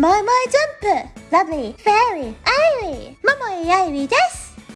マイマイジャンプ。ラブリーフェアリーアイリーマモイアイリーです。